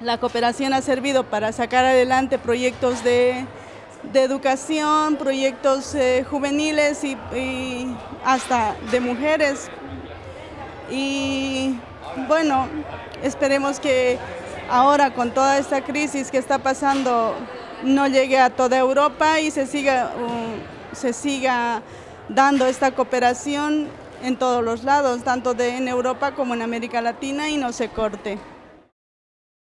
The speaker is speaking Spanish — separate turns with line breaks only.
La cooperación ha servido para sacar adelante proyectos de, educación, proyectos eh, juveniles y, hasta de mujeres. Y bueno, esperemos que ahora con toda esta crisis que está pasando no llegue a toda Europa y se siga, se siga dando esta cooperación en todos los lados, tanto de, en Europa como en América Latina y no se corte.